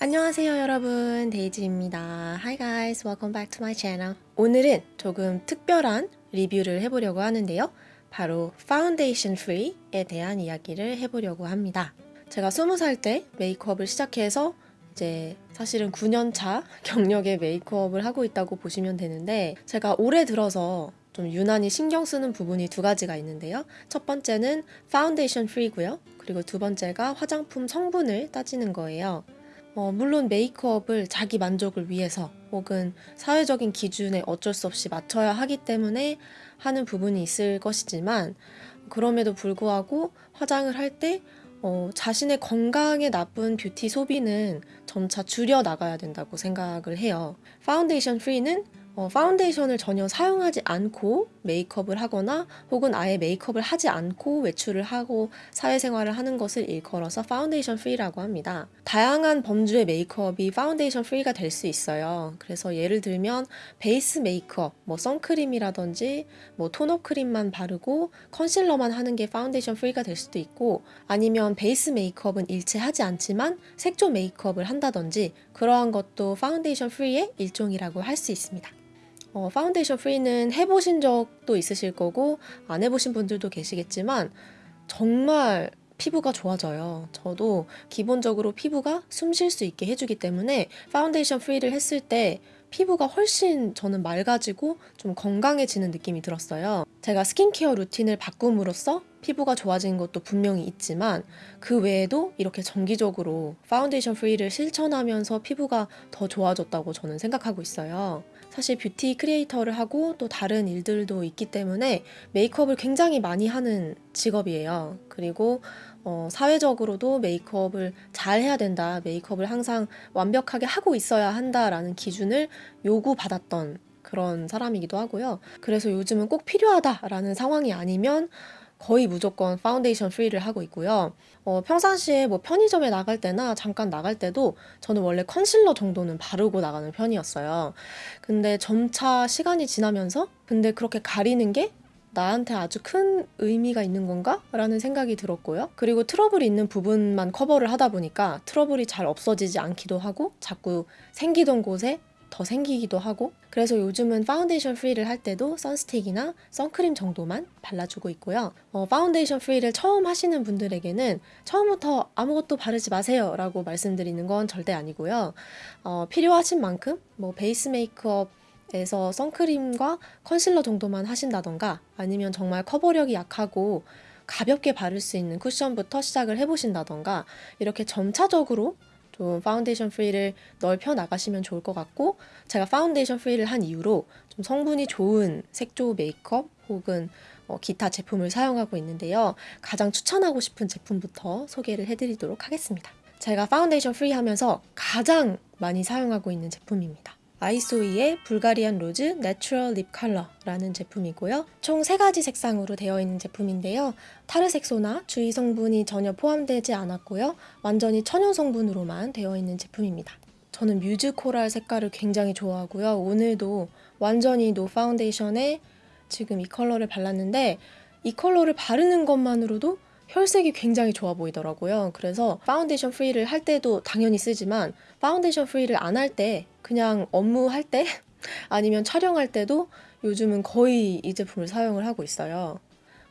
안녕하세요 여러분 데이지입니다 Hi guys welcome back to my channel 오늘은 조금 특별한 리뷰를 해보려고 하는데요 바로 파운데이션 프리에 대한 이야기를 해보려고 합니다 제가 20살 때 메이크업을 시작해서 이제 사실은 9년차 경력의 메이크업을 하고 있다고 보시면 되는데 제가 올해 들어서 좀 유난히 신경 쓰는 부분이 두 가지가 있는데요. 첫 번째는 파운데이션 프리고요. 그리고 두 번째가 화장품 성분을 따지는 거예요. 어, 물론 메이크업을 자기 만족을 위해서 혹은 사회적인 기준에 어쩔 수 없이 맞춰야 하기 때문에 하는 부분이 있을 것이지만 그럼에도 불구하고 화장을 할때 어, 자신의 건강에 나쁜 뷰티 소비는 점차 줄여 나가야 된다고 생각을 해요. 파운데이션 프리는 어, 파운데이션을 전혀 사용하지 않고 메이크업을 하거나 혹은 아예 메이크업을 하지 않고 외출을 하고 사회생활을 하는 것을 일컬어서 파운데이션 프리라고 합니다. 다양한 범주의 메이크업이 파운데이션 프리가 될 수 있어요. 그래서 예를 들면 베이스 메이크업, 뭐 선크림이라든지 뭐 톤업 크림만 바르고 컨실러만 하는 게 파운데이션 프리가 될 수도 있고 아니면 베이스 메이크업은 일체 하지 않지만 색조 메이크업을 한다든지 그러한 것도 파운데이션 프리의 일종이라고 할 수 있습니다. 어, 파운데이션 프리는 해보신 적도 있으실 거고 안 해보신 분들도 계시겠지만 정말 피부가 좋아져요. 저도 기본적으로 피부가 숨 쉴 수 있게 해주기 때문에 파운데이션 프리를 했을 때 피부가 훨씬 저는 맑아지고 좀 건강해지는 느낌이 들었어요. 제가 스킨케어 루틴을 바꿈으로써 피부가 좋아진 것도 분명히 있지만 그 외에도 이렇게 정기적으로 파운데이션 프리를 실천하면서 피부가 더 좋아졌다고 저는 생각하고 있어요. 사실 뷰티 크리에이터를 하고 또 다른 일들도 있기 때문에 메이크업을 굉장히 많이 하는 직업이에요. 그리고 어, 사회적으로도 메이크업을 잘 해야 된다. 메이크업을 항상 완벽하게 하고 있어야 한다라는 기준을 요구받았던 그런 사람이기도 하고요. 그래서 요즘은 꼭 필요하다라는 상황이 아니면 거의 무조건 파운데이션 프리를 하고 있고요. 어, 평상시에 뭐 편의점에 나갈 때나 잠깐 나갈 때도 저는 원래 컨실러 정도는 바르고 나가는 편이었어요. 근데 점차 시간이 지나면서 근데 그렇게 가리는 게 나한테 아주 큰 의미가 있는 건가? 라는 생각이 들었고요. 그리고 트러블이 있는 부분만 커버를 하다 보니까 트러블이 잘 없어지지 않기도 하고 자꾸 생기던 곳에 더 생기기도 하고 그래서 요즘은 파운데이션 프리를 할 때도 선스틱이나 선크림 정도만 발라주고 있고요. 어, 파운데이션 프리를 처음 하시는 분들에게는 처음부터 아무것도 바르지 마세요 라고 말씀드리는 건 절대 아니고요. 어, 필요하신 만큼 뭐 베이스 메이크업 에서 선크림과 컨실러 정도만 하신다던가 아니면 정말 커버력이 약하고 가볍게 바를 수 있는 쿠션부터 시작을 해보신다던가 이렇게 점차적으로 좀 파운데이션 free를 넓혀 나가시면 좋을 것 같고 제가 파운데이션 free를 한 이후로 좀 성분이 좋은 색조 메이크업 혹은 어, 기타 제품을 사용하고 있는데요. 가장 추천하고 싶은 제품부터 소개를 해드리도록 하겠습니다. 제가 파운데이션 free 하면서 가장 많이 사용하고 있는 제품입니다. 아이소이의 불가리안 로즈 내추럴 립 컬러라는 제품이고요. 총 3가지 색상으로 되어 있는 제품인데요. 타르색소나 주의 성분이 전혀 포함되지 않았고요. 완전히 천연 성분으로만 되어 있는 제품입니다. 저는 뮤즈 코랄 색깔을 굉장히 좋아하고요. 오늘도 완전히 no 파운데이션에 지금 이 컬러를 발랐는데 이 컬러를 바르는 것만으로도 혈색이 굉장히 좋아 보이더라고요. 그래서 파운데이션 free를 할 때도 당연히 쓰지만 파운데이션 free를 안 할 때 그냥 업무할 때 아니면 촬영할 때도 요즘은 거의 이 제품을 사용을 하고 있어요.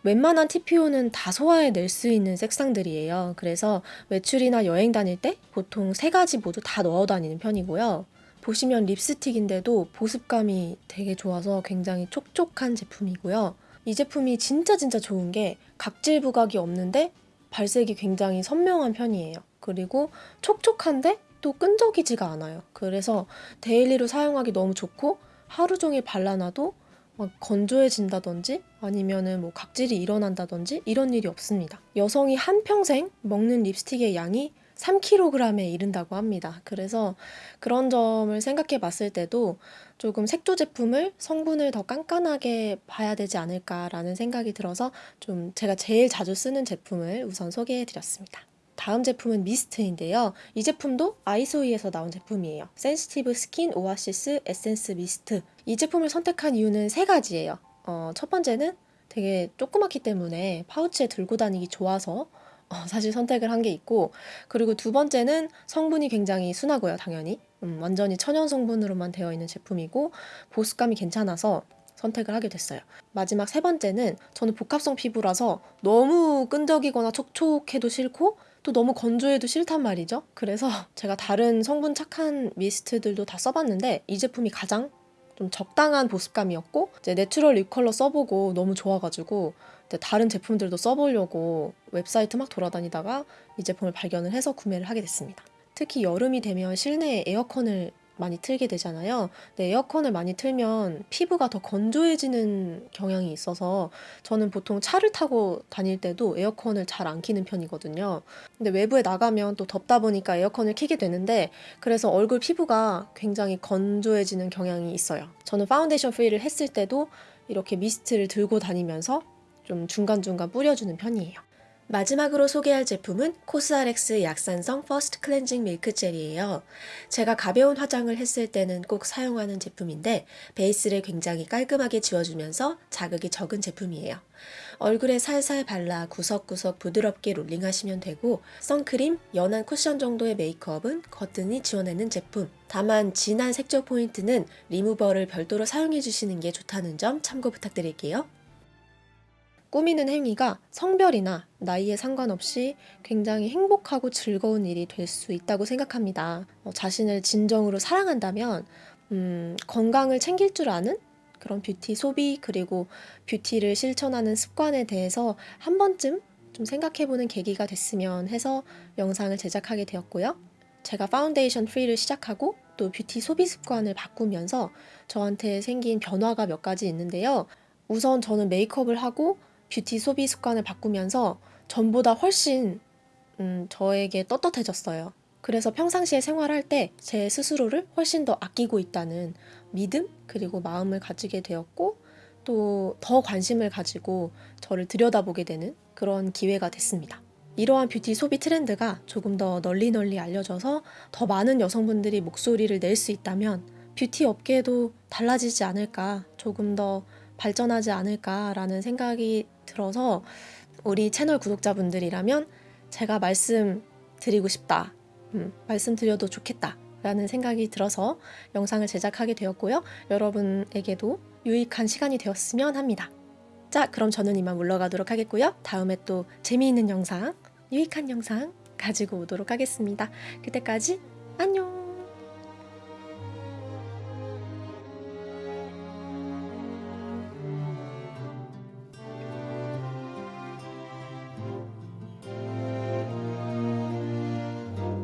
웬만한 TPO는 다 소화해낼 수 있는 색상들이에요. 그래서 외출이나 여행 다닐 때 보통 세 가지 모두 다 넣어 다니는 편이고요. 보시면 립스틱인데도 보습감이 되게 좋아서 굉장히 촉촉한 제품이고요. 이 제품이 진짜 진짜 좋은 게 각질 부각이 없는데 발색이 굉장히 선명한 편이에요. 그리고 촉촉한데 또 끈적이지가 않아요. 그래서 daily로 사용하기 너무 좋고 하루 종일 발라놔도 막 건조해진다든지 아니면은 뭐 각질이 일어난다든지 이런 일이 없습니다. 여성이 한평생 먹는 립스틱의 양이 3kg에 이른다고 합니다. 그래서 그런 점을 생각해 봤을 때도 조금 색조 제품을 성분을 더 깐깐하게 봐야 되지 않을까라는 생각이 들어서 좀 제가 제일 자주 쓰는 제품을 우선 소개해 드렸습니다. 다음 제품은 미스트인데요. 이 제품도 아이소이에서 나온 제품이에요. 센시티브 스킨 오아시스 에센스 미스트. 이 제품을 선택한 이유는 세 가지예요. 어, 첫 번째는 되게 조그맣기 때문에 파우치에 들고 다니기 좋아서 어, 사실 선택을 한 게 있고 그리고 두 번째는 성분이 굉장히 순하고요, 당연히. 음, 완전히 천연 성분으로만 되어 있는 제품이고 보습감이 괜찮아서 선택을 하게 됐어요. 마지막 세 번째는 저는 복합성 피부라서 너무 끈적이거나 촉촉해도 싫고 또 너무 건조해도 싫단 말이죠. 그래서 제가 다른 성분 착한 미스트들도 다 써봤는데 이 제품이 가장 좀 적당한 보습감이었고 이제 내추럴 립 컬러 써보고 너무 좋아가지고 다른 제품들도 써보려고 웹사이트 막 돌아다니다가 이 제품을 발견을 해서 구매를 하게 됐습니다. 특히 여름이 되면 실내에 에어컨을 많이 틀게 되잖아요. 근데 에어컨을 많이 틀면 피부가 더 건조해지는 경향이 있어서 저는 보통 차를 타고 다닐 때도 에어컨을 잘 안 키는 편이거든요. 근데 외부에 나가면 또 덥다 보니까 에어컨을 키게 되는데 그래서 얼굴 피부가 굉장히 건조해지는 경향이 있어요. 저는 파운데이션 free를 했을 때도 이렇게 미스트를 들고 다니면서 좀 중간중간 뿌려주는 편이에요. 마지막으로 소개할 제품은 코스알엑스 약산성 퍼스트 클렌징 밀크 젤이에요. 제가 가벼운 화장을 했을 때는 꼭 사용하는 제품인데 베이스를 굉장히 깔끔하게 지워주면서 자극이 적은 제품이에요. 얼굴에 살살 발라 구석구석 부드럽게 롤링하시면 되고 선크림, 연한 쿠션 정도의 메이크업은 거뜬히 지워내는 제품. 다만 진한 색조 포인트는 리무버를 별도로 사용해 주시는 게 좋다는 점 참고 부탁드릴게요. 꾸미는 행위가 성별이나 나이에 상관없이 굉장히 행복하고 즐거운 일이 될 수 있다고 생각합니다. 어, 자신을 진정으로 사랑한다면 음, 건강을 챙길 줄 아는 그런 뷰티 소비 그리고 뷰티를 실천하는 습관에 대해서 한 번쯤 좀 생각해보는 계기가 됐으면 해서 영상을 제작하게 되었고요. 제가 파운데이션 free를 시작하고 또 뷰티 소비 습관을 바꾸면서 저한테 생긴 변화가 몇 가지 있는데요. 우선 저는 메이크업을 하고 뷰티 소비 습관을 바꾸면서 전보다 훨씬 음, 저에게 떳떳해졌어요. 그래서 평상시에 생활할 때 제 스스로를 훨씬 더 아끼고 있다는 믿음 그리고 마음을 가지게 되었고 또 더 관심을 가지고 저를 들여다보게 되는 그런 기회가 됐습니다. 이러한 뷰티 소비 트렌드가 조금 더 널리 널리 알려져서 더 많은 여성분들이 목소리를 낼 수 있다면 뷰티 업계도 달라지지 않을까 조금 더 발전하지 않을까라는 생각이 들어서 우리 채널 구독자분들이라면 제가 말씀드리고 싶다. 음, 말씀드려도 좋겠다. 라는 생각이 들어서 영상을 제작하게 되었고요. 여러분에게도 유익한 시간이 되었으면 합니다. 자, 그럼 저는 이만 물러가도록 하겠고요. 다음에 또 재미있는 영상, 유익한 영상 가지고 오도록 하겠습니다. 그때까지 안녕!